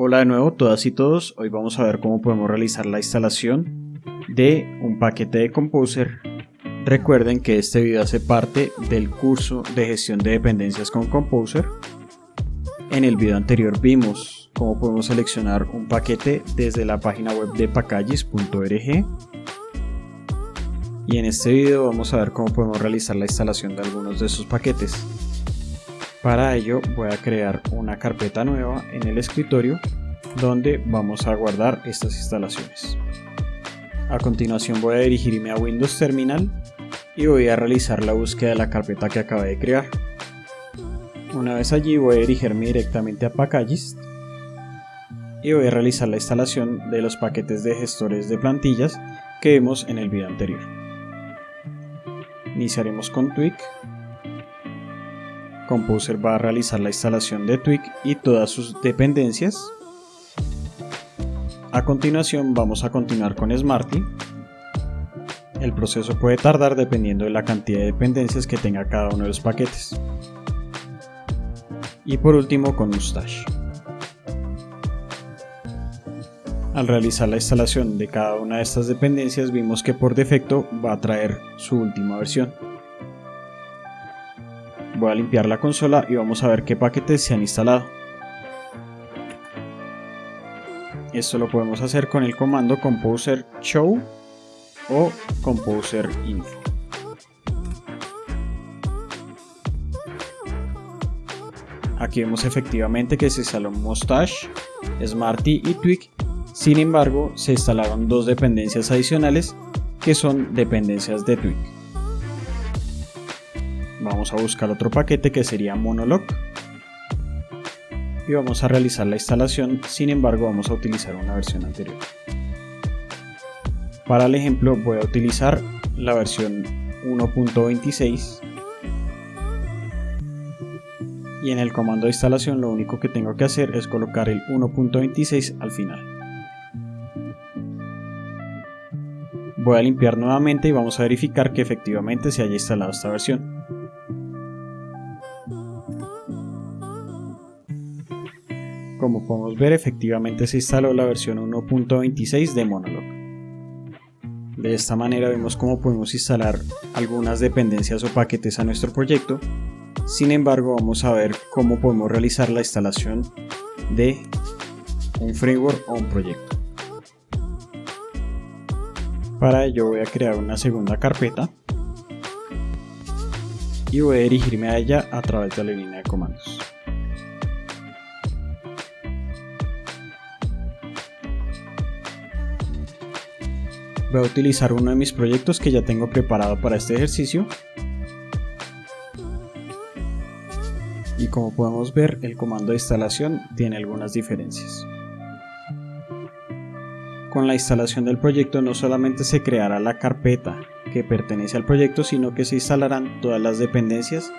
Hola de nuevo todas y todos, hoy vamos a ver cómo podemos realizar la instalación de un paquete de Composer. Recuerden que este video hace parte del curso de gestión de dependencias con Composer. En el video anterior vimos cómo podemos seleccionar un paquete desde la página web de packages.org y en este video vamos a ver cómo podemos realizar la instalación de algunos de esos paquetes. Para ello voy a crear una carpeta nueva en el escritorio donde vamos a guardar estas instalaciones. A continuación voy a dirigirme a Windows Terminal y voy a realizar la búsqueda de la carpeta que acabé de crear. Una vez allí voy a dirigirme directamente a Packages y voy a realizar la instalación de los paquetes de gestores de plantillas que vimos en el video anterior. Iniciaremos con Twig Composer va a realizar la instalación de Twig y todas sus dependencias. A continuación vamos a continuar con Smarty. El proceso puede tardar dependiendo de la cantidad de dependencias que tenga cada uno de los paquetes. Y por último con Mustache. Al realizar la instalación de cada una de estas dependencias vimos que por defecto va a traer su última versión. Voy a limpiar la consola y vamos a ver qué paquetes se han instalado. Esto lo podemos hacer con el comando composer show o composer info. Aquí vemos efectivamente que se instaló Mustache, Smarty y Twig, sin embargo se instalaron dos dependencias adicionales que son dependencias de Twig vamos a buscar otro paquete que sería Monolog y vamos a realizar la instalación, sin embargo vamos a utilizar una versión anterior. Para el ejemplo voy a utilizar la versión 1.26 y en el comando de instalación lo único que tengo que hacer es colocar el 1.26 al final. Voy a limpiar nuevamente y vamos a verificar que efectivamente se haya instalado esta versión. Como podemos ver, efectivamente se instaló la versión 1.26 de Monolog. De esta manera vemos cómo podemos instalar algunas dependencias o paquetes a nuestro proyecto. Sin embargo, vamos a ver cómo podemos realizar la instalación de un framework o un proyecto. Para ello voy a crear una segunda carpeta y voy a dirigirme a ella a través de la línea de comandos. Voy a utilizar uno de mis proyectos que ya tengo preparado para este ejercicio. Y como podemos ver el comando de instalación tiene algunas diferencias. Con la instalación del proyecto no solamente se creará la carpeta que pertenece al proyecto sino que se instalarán todas las dependencias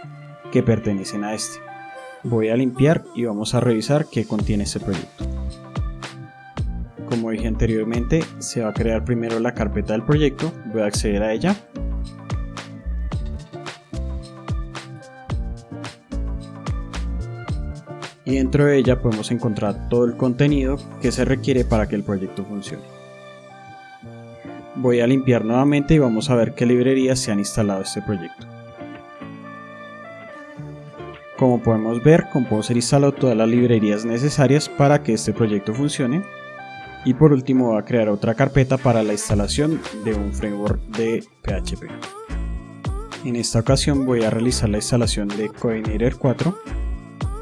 que pertenecen a este. Voy a limpiar y vamos a revisar qué contiene este proyecto como dije anteriormente, se va a crear primero la carpeta del proyecto, voy a acceder a ella. Y dentro de ella podemos encontrar todo el contenido que se requiere para que el proyecto funcione. Voy a limpiar nuevamente y vamos a ver qué librerías se han instalado este proyecto. Como podemos ver, Composer instaló todas las librerías necesarias para que este proyecto funcione y por último voy a crear otra carpeta para la instalación de un framework de PHP. En esta ocasión voy a realizar la instalación de Coordinator 4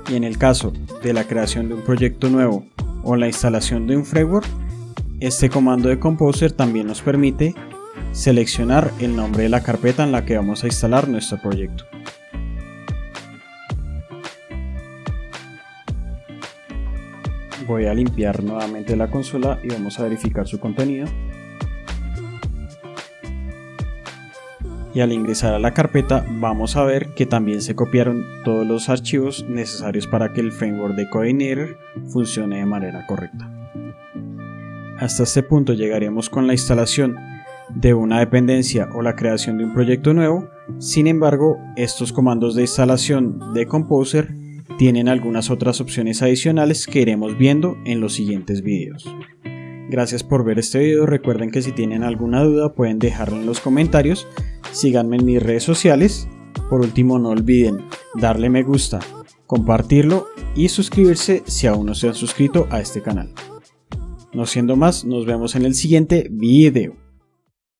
y en el caso de la creación de un proyecto nuevo o la instalación de un framework, este comando de Composer también nos permite seleccionar el nombre de la carpeta en la que vamos a instalar nuestro proyecto. Voy a limpiar nuevamente la consola y vamos a verificar su contenido y al ingresar a la carpeta vamos a ver que también se copiaron todos los archivos necesarios para que el framework de Coordinator funcione de manera correcta. Hasta este punto llegaríamos con la instalación de una dependencia o la creación de un proyecto nuevo, sin embargo estos comandos de instalación de Composer tienen algunas otras opciones adicionales que iremos viendo en los siguientes videos. Gracias por ver este video, recuerden que si tienen alguna duda pueden dejarlo en los comentarios, síganme en mis redes sociales, por último no olviden darle me gusta, compartirlo y suscribirse si aún no se han suscrito a este canal. No siendo más, nos vemos en el siguiente video.